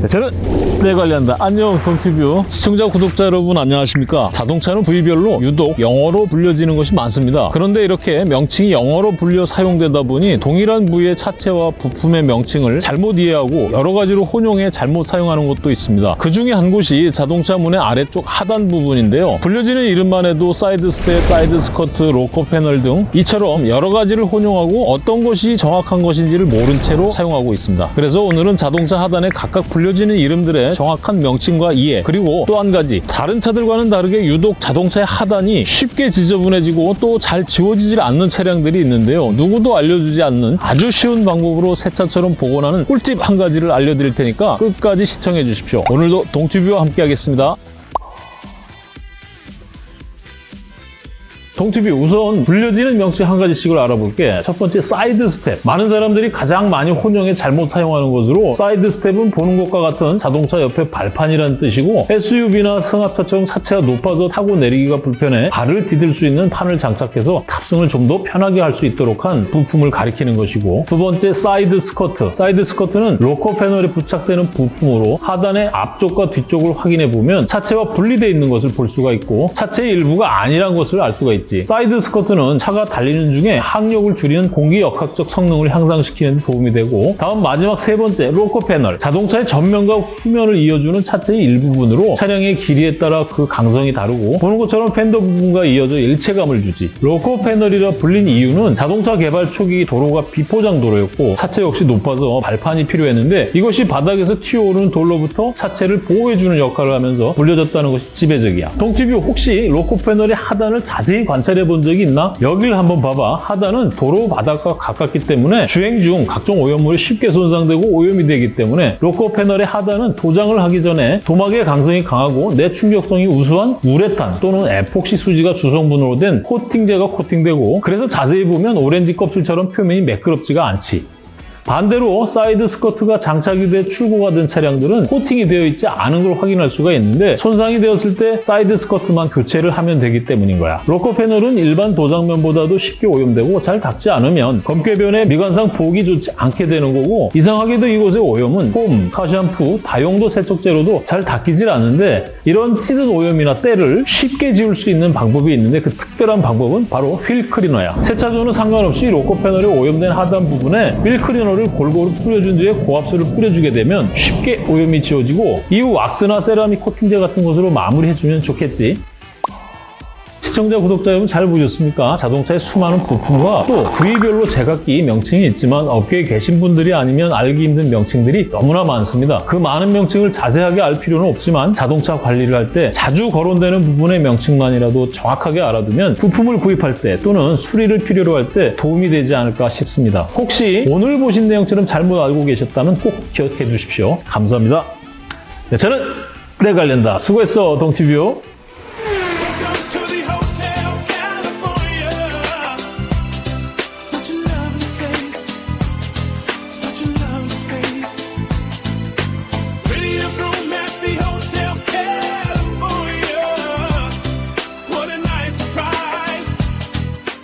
네, 저는 내 관리한다. 안녕 동티뷰 시청자 구독자 여러분 안녕하십니까? 자동차는 부위별로 유독 영어로 불려지는 것이 많습니다. 그런데 이렇게 명칭이 영어로 불려 사용되다 보니 동일한 부위의 차체와 부품의 명칭을 잘못 이해하고 여러 가지로 혼용해 잘못 사용하는 것도 있습니다. 그 중에 한 곳이 자동차 문의 아래쪽 하단 부분인데요. 불려지는 이름만 해도 side step, side skirt, rocker panel 등 이처럼 여러 가지를 혼용하고 어떤 것이 정확한 것인지를 모른 채로 사용하고 있습니다. 그래서 오늘은 자동차 하단에 각각 불려 지는 이름들의 정확한 명칭과 이해 그리고 또 한 가지 다른 차들과는 다르게 유독 자동차의 하단이 쉽게 지저분해지고 또 잘 지워지질 않는 차량들이 있는데요. 누구도 알려주지 않는 아주 쉬운 방법으로 새 차처럼 복원하는 꿀팁 한 가지를 알려드릴 테니까 끝까지 시청해 주십시오. 오늘도 동티뷰와 함께 하겠습니다. 동티비 우선 불려지는 명칭 한 가지씩을 알아볼게. 첫 번째 side step. 많은 사람들이 가장 많이 혼용해 잘못 사용하는 것으로 side step은 보는 것과 같은 자동차 옆에 발판이라는 뜻이고 SUV나 승합차처럼 차체가 높아서 타고 내리기가 불편해 발을 디딜 수 있는 판을 장착해서 탑승을 좀 더 편하게 할 수 있도록 한 부품을 가리키는 것이고 두 번째 side skirt. side skirt는 rocker panel에 부착되는 부품으로 하단의 앞쪽과 뒤쪽을 확인해 보면 차체와 분리되어 있는 것을 볼 수가 있고 차체의 일부가 아니란 것을 알 수가 있지. side skirt는 차가 달리는 중에 항력을 줄이는 공기 역학적 성능을 향상시키는 데 도움이 되고 다음 마지막 세 번째 rocker panel. 자동차의 전면과 후면을 이어주는 차체의 일부분으로 차량의 길이에 따라 그 강성이 다르고 보는 것처럼 펜더 부분과 이어져 일체감을 주지. rocker panel이라 불린 이유는 자동차 개발 초기 도로가 비포장 도로였고 차체 역시 높아서 발판이 필요했는데 이것이 바닥에서 튀어오르는 돌로부터 차체를 보호해주는 역할을 하면서 불려졌다는 것이 지배적이야. 동티뷰 혹시 rocker panel의 하단을 자세히 관찰해 본 적이 있나? 여기를 한번 봐봐. 하단은 도로 바닥과 가깝기 때문에 주행 중 각종 오염물이 쉽게 손상되고 오염이 되기 때문에 rocker panel의 하단은 도장을 하기 전에 도막의 강성이 강하고 내충격성이 우수한 우레탄 또는 에폭시 수지가 주성분으로 된 코팅제가 코팅되고 그래서 자세히 보면 오렌지 껍질처럼 표면이 매끄럽지가 않지. 반대로 side skirt가 장착이 돼 출고가 된 차량들은 코팅이 되어 있지 않은 걸 확인할 수가 있는데 손상이 되었을 때 side skirt만 교체를 하면 되기 때문인 거야. rocker panel은 일반 도장면보다도 쉽게 오염되고 잘 닦지 않으면 검게 변해 미관상 보기 좋지 않게 되는 거고 이상하게도 이곳의 오염은 foam, car shampoo, 다용도 세척제로도 잘 닦이질 않는데 이런 찌든 오염이나 때를 쉽게 지울 수 있는 방법이 있는데 그 특별한 방법은 바로 wheel cleaner야. 세차조는 상관없이 rocker panel에 오염된 하단 부분에 휠 클리너 를 골고루 뿌려준 뒤에 고압수를 뿌려주게 되면 쉽게 오염이 지워지고 이후 왁스나 세라믹 코팅제 같은 것으로 마무리해주면 좋겠지. 시청자, 구독자 여러분 잘 보셨습니까? 자동차의 수많은 부품과 또 부위별로 제각기 명칭이 있지만 업계에 계신 분들이 아니면 알기 힘든 명칭들이 너무나 많습니다. 그 많은 명칭을 자세하게 알 필요는 없지만 자동차 관리를 할 때 자주 거론되는 부분의 명칭만이라도 정확하게 알아두면 부품을 구입할 때 또는 수리를 필요로 할 때 도움이 되지 않을까 싶습니다. 혹시 오늘 보신 내용처럼 잘못 알고 계셨다면 꼭 기억해 주십시오. 감사합니다. 네, 저는 내 관련다. 수고했어, 동티뷰.